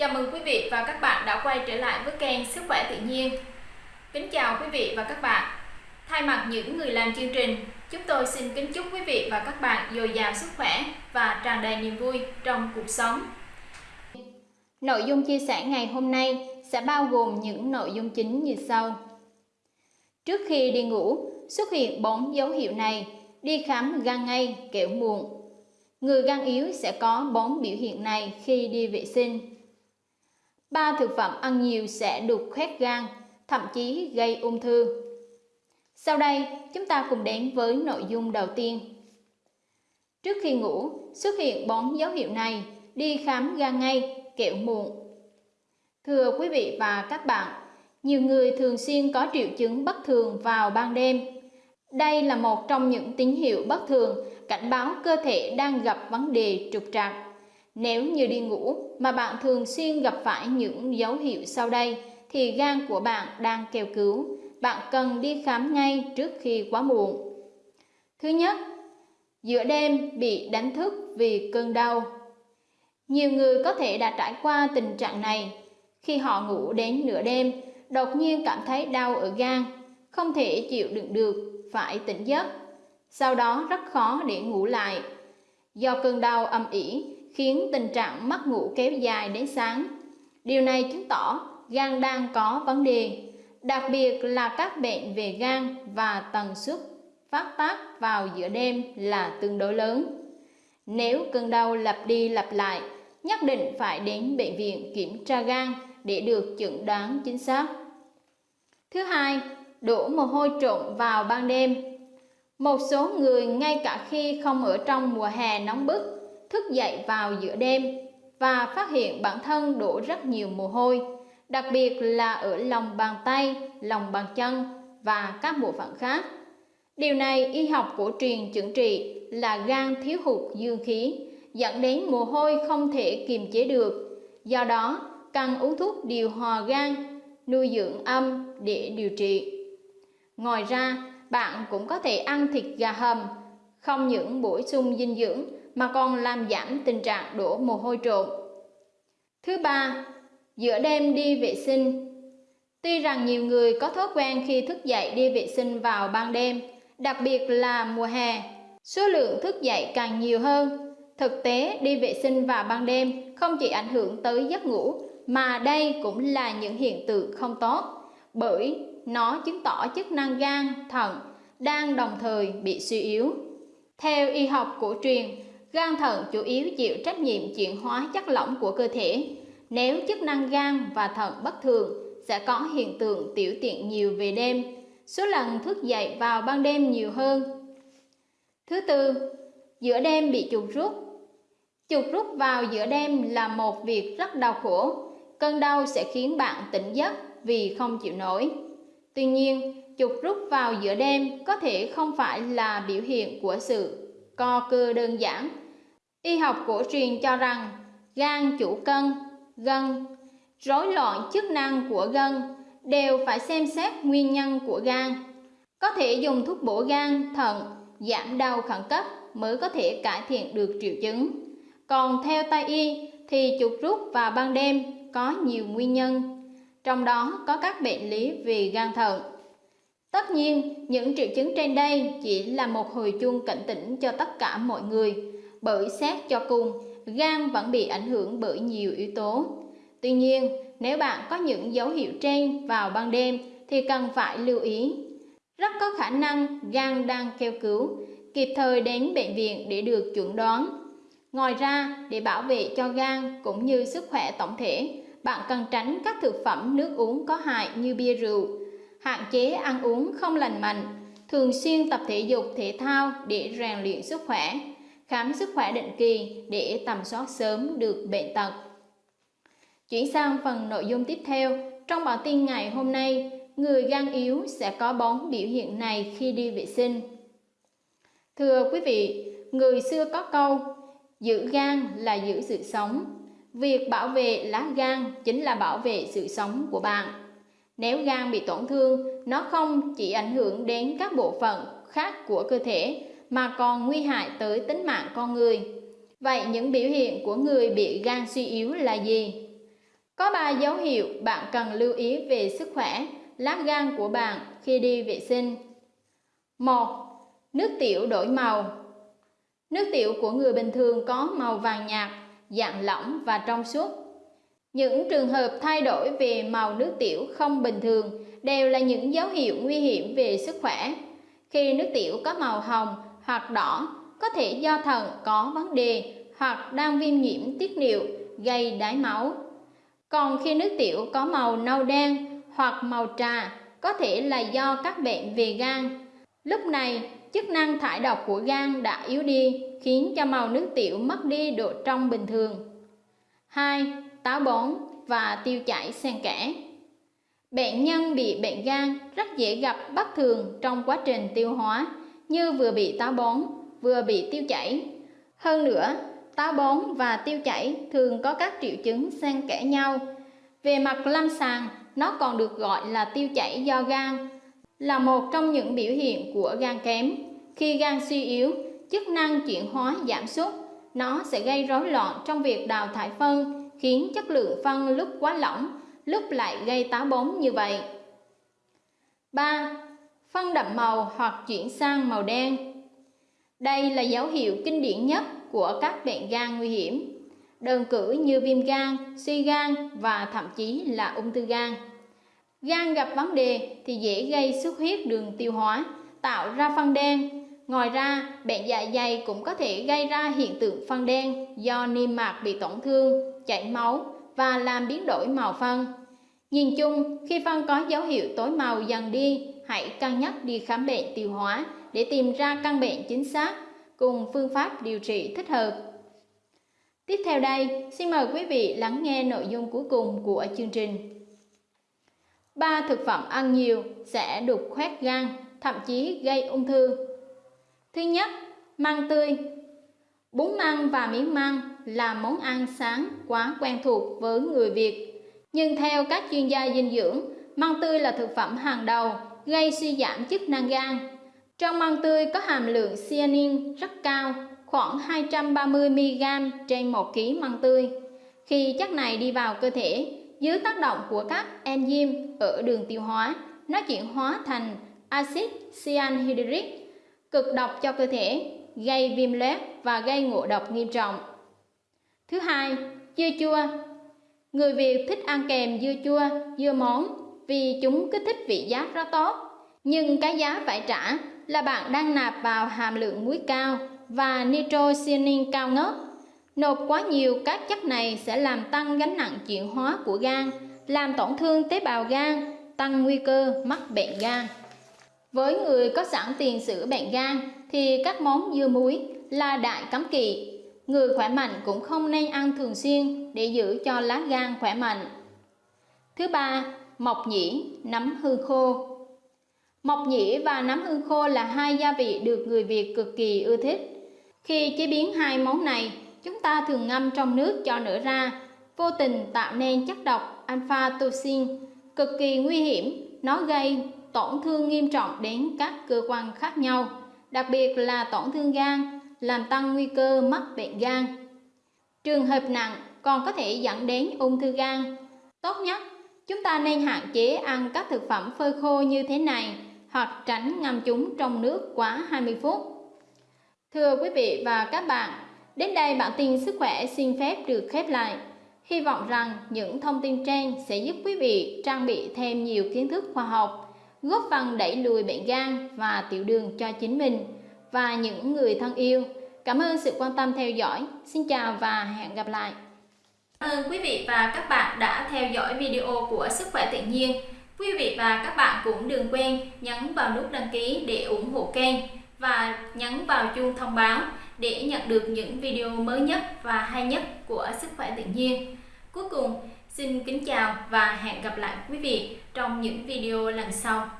Chào mừng quý vị và các bạn đã quay trở lại với kênh Sức khỏe tự nhiên. Kính chào quý vị và các bạn. Thay mặt những người làm chương trình, chúng tôi xin kính chúc quý vị và các bạn dồi dào sức khỏe và tràn đầy niềm vui trong cuộc sống. Nội dung chia sẻ ngày hôm nay sẽ bao gồm những nội dung chính như sau. Trước khi đi ngủ, xuất hiện bốn dấu hiệu này, đi khám gan ngay, kẻo muộn. Người gan yếu sẽ có bốn biểu hiện này khi đi vệ sinh. Ba thực phẩm ăn nhiều sẽ đục khoét gan, thậm chí gây ung thư. Sau đây, chúng ta cùng đến với nội dung đầu tiên. Trước khi ngủ, xuất hiện bốn dấu hiệu này, đi khám gan ngay, kẹo muộn. Thưa quý vị và các bạn, nhiều người thường xuyên có triệu chứng bất thường vào ban đêm. Đây là một trong những tín hiệu bất thường cảnh báo cơ thể đang gặp vấn đề trục trặc. Nếu như đi ngủ mà bạn thường xuyên gặp phải những dấu hiệu sau đây thì gan của bạn đang kêu cứu. Bạn cần đi khám ngay trước khi quá muộn. Thứ nhất, giữa đêm bị đánh thức vì cơn đau. Nhiều người có thể đã trải qua tình trạng này khi họ ngủ đến nửa đêm, đột nhiên cảm thấy đau ở gan, không thể chịu đựng được, phải tỉnh giấc. Sau đó rất khó để ngủ lại. Do cơn đau âm ỉ khiến tình trạng mất ngủ kéo dài đến sáng. Điều này chứng tỏ gan đang có vấn đề, đặc biệt là các bệnh về gan và tần suất phát tác vào giữa đêm là tương đối lớn. Nếu cơn đau lặp đi lặp lại, nhất định phải đến bệnh viện kiểm tra gan để được chẩn đoán chính xác. Thứ hai, đổ mồ hôi trộn vào ban đêm. Một số người ngay cả khi không ở trong mùa hè nóng bức thức dậy vào giữa đêm và phát hiện bản thân đổ rất nhiều mồ hôi, đặc biệt là ở lòng bàn tay, lòng bàn chân và các bộ phận khác. Điều này y học cổ truyền chẩn trị là gan thiếu hụt dương khí, dẫn đến mồ hôi không thể kiềm chế được. Do đó, cần uống thuốc điều hòa gan, nuôi dưỡng âm để điều trị. Ngoài ra, bạn cũng có thể ăn thịt gà hầm, không những bổ sung dinh dưỡng mà còn làm giảm tình trạng đổ mồ hôi trộn. Thứ ba, giữa đêm đi vệ sinh. Tuy rằng nhiều người có thói quen khi thức dậy đi vệ sinh vào ban đêm, đặc biệt là mùa hè, số lượng thức dậy càng nhiều hơn. Thực tế, đi vệ sinh vào ban đêm không chỉ ảnh hưởng tới giấc ngủ, mà đây cũng là những hiện tượng không tốt, bởi nó chứng tỏ chức năng gan, thận đang đồng thời bị suy yếu. Theo y học cổ truyền, Gan thận chủ yếu chịu trách nhiệm chuyển hóa chất lỏng của cơ thể. Nếu chức năng gan và thận bất thường, sẽ có hiện tượng tiểu tiện nhiều về đêm, số lần thức dậy vào ban đêm nhiều hơn. Thứ tư, giữa đêm bị chuột rút. Chuột rút vào giữa đêm là một việc rất đau khổ. Cơn đau sẽ khiến bạn tỉnh giấc vì không chịu nổi. Tuy nhiên, chuột rút vào giữa đêm có thể không phải là biểu hiện của sự co cơ đơn giản. Y học cổ truyền cho rằng gan chủ cân, gân, rối loạn chức năng của gân đều phải xem xét nguyên nhân của gan. Có thể dùng thuốc bổ gan, thận, giảm đau khẩn cấp mới có thể cải thiện được triệu chứng. Còn theo Tây y thì chuột rút vào ban đêm có nhiều nguyên nhân, trong đó có các bệnh lý về gan thận. Tất nhiên, những triệu chứng trên đây chỉ là một hồi chuông cảnh tỉnh cho tất cả mọi người, bởi xét cho cùng, gan vẫn bị ảnh hưởng bởi nhiều yếu tố. Tuy nhiên, nếu bạn có những dấu hiệu trên vào ban đêm thì cần phải lưu ý. Rất có khả năng gan đang kêu cứu, kịp thời đến bệnh viện để được chuẩn đoán. Ngoài ra, để bảo vệ cho gan cũng như sức khỏe tổng thể, bạn cần tránh các thực phẩm nước uống có hại như bia rượu, hạn chế ăn uống không lành mạnh, thường xuyên tập thể dục thể thao để rèn luyện sức khỏe, khám sức khỏe định kỳ để tầm soát sớm được bệnh tật. Chuyển sang phần nội dung tiếp theo, trong bản tin ngày hôm nay, người gan yếu sẽ có bốn biểu hiện này khi đi vệ sinh. Thưa quý vị, người xưa có câu, giữ gan là giữ sự sống. Việc bảo vệ lá gan chính là bảo vệ sự sống của bạn. Nếu gan bị tổn thương, nó không chỉ ảnh hưởng đến các bộ phận khác của cơ thể mà còn nguy hại tới tính mạng con người. Vậy những biểu hiện của người bị gan suy yếu là gì? Có 3 dấu hiệu bạn cần lưu ý về sức khỏe lá gan của bạn khi đi vệ sinh. 1. Nước tiểu đổi màu Nước tiểu của người bình thường có màu vàng nhạt, dạng lỏng và trong suốt. Những trường hợp thay đổi về màu nước tiểu không bình thường đều là những dấu hiệu nguy hiểm về sức khỏe. Khi nước tiểu có màu hồng hoặc đỏ, có thể do thận có vấn đề hoặc đang viêm nhiễm tiết niệu gây đái máu. Còn khi nước tiểu có màu nâu đen hoặc màu trà, có thể là do các bệnh về gan. Lúc này, chức năng thải độc của gan đã yếu đi, khiến cho màu nước tiểu mất đi độ trong bình thường. 2. Táo bón và tiêu chảy xen kẽ Bệnh nhân bị bệnh gan rất dễ gặp bất thường trong quá trình tiêu hóa, như vừa bị táo bón, vừa bị tiêu chảy. Hơn nữa, táo bón và tiêu chảy thường có các triệu chứng xen kẽ nhau. Về mặt lâm sàng, nó còn được gọi là tiêu chảy do gan, là một trong những biểu hiện của gan kém. Khi gan suy yếu, chức năng chuyển hóa giảm sút, nó sẽ gây rối loạn trong việc đào thải phân, khiến chất lượng phân lúc quá lỏng, lúc lại gây táo bón như vậy. 3. Phân đậm màu hoặc chuyển sang màu đen Đây là dấu hiệu kinh điển nhất của các bệnh gan nguy hiểm, đơn cử như viêm gan, suy gan và thậm chí là ung thư gan. Gan gặp vấn đề thì dễ gây xuất huyết đường tiêu hóa, tạo ra phân đen. Ngoài ra, bệnh dạ dày cũng có thể gây ra hiện tượng phân đen do niêm mạc bị tổn thương, chảy máu và làm biến đổi màu phân. Nhìn chung, khi phân có dấu hiệu tối màu dần đi, hãy cân nhắc đi khám bệnh tiêu hóa để tìm ra căn bệnh chính xác cùng phương pháp điều trị thích hợp. Tiếp theo đây, xin mời quý vị lắng nghe nội dung cuối cùng của chương trình. Ba thực phẩm ăn nhiều sẽ đục khoét gan, thậm chí gây ung thư. Thứ nhất, măng tươi. Bún măng và miếng măng là món ăn sáng quá quen thuộc với người Việt. Nhưng theo các chuyên gia dinh dưỡng, măng tươi là thực phẩm hàng đầu gây suy giảm chức năng gan. Trong măng tươi có hàm lượng cyanin rất cao, khoảng 230mg trên 1 kg măng tươi. Khi chất này đi vào cơ thể, dưới tác động của các enzyme ở đường tiêu hóa, nó chuyển hóa thành axit cyanhydric, cực độc cho cơ thể, gây viêm loét và gây ngộ độc nghiêm trọng. Thứ hai, dưa chua. Người Việt thích ăn kèm dưa chua, dưa món vì chúng kích thích vị giác rất tốt. Nhưng cái giá phải trả là bạn đang nạp vào hàm lượng muối cao và nitrocyanin cao ngất Nộp quá nhiều các chất này sẽ làm tăng gánh nặng chuyển hóa của gan, làm tổn thương tế bào gan, tăng nguy cơ mắc bệnh gan. Với người có sẵn tiền sử bệnh gan thì các món dưa muối là đại cấm kỵ. Người khỏe mạnh cũng không nên ăn thường xuyên để giữ cho lá gan khỏe mạnh. Thứ ba, mộc nhĩ, nấm hương khô. Mộc nhĩ và nấm hương khô là hai gia vị được người Việt cực kỳ ưa thích. Khi chế biến hai món này, chúng ta thường ngâm trong nước cho nở ra, vô tình tạo nên chất độc alpha toxin cực kỳ nguy hiểm, nó gây tổn thương nghiêm trọng đến các cơ quan khác nhau, đặc biệt là tổn thương gan, làm tăng nguy cơ mắc bệnh gan. Trường hợp nặng còn có thể dẫn đến ung thư gan. Tốt nhất, chúng ta nên hạn chế ăn các thực phẩm phơi khô như thế này hoặc tránh ngâm chúng trong nước quá 20 phút. Thưa quý vị và các bạn, Đến đây bản tin sức khỏe xin phép được khép lại. Hy vọng rằng những thông tin trên sẽ giúp quý vị trang bị thêm nhiều kiến thức khoa học, góp phần đẩy lùi bệnh gan và tiểu đường cho chính mình và những người thân yêu. Cảm ơn sự quan tâm theo dõi. Xin chào và hẹn gặp lại. Cảm ơn quý vị và các bạn đã theo dõi video của Sức khỏe tự nhiên. Quý vị và các bạn cũng đừng quên nhấn vào nút đăng ký để ủng hộ kênh và nhấn vào chuông thông báo để nhận được những video mới nhất và hay nhất của Sức khỏe tự nhiên. Cuối cùng, xin kính chào và hẹn gặp lại quý vị trong những video lần sau.